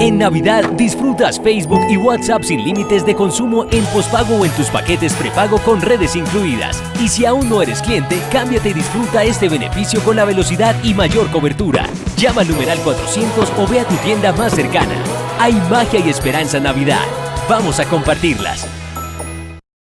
En Navidad disfrutas Facebook y WhatsApp sin límites de consumo en pospago o en tus paquetes prepago con redes incluidas. Y si aún no eres cliente, cámbiate y disfruta este beneficio con la velocidad y mayor cobertura. Llama al numeral 400 o ve a tu tienda más cercana. Hay magia y esperanza Navidad. Vamos a compartirlas.